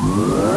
Whoa.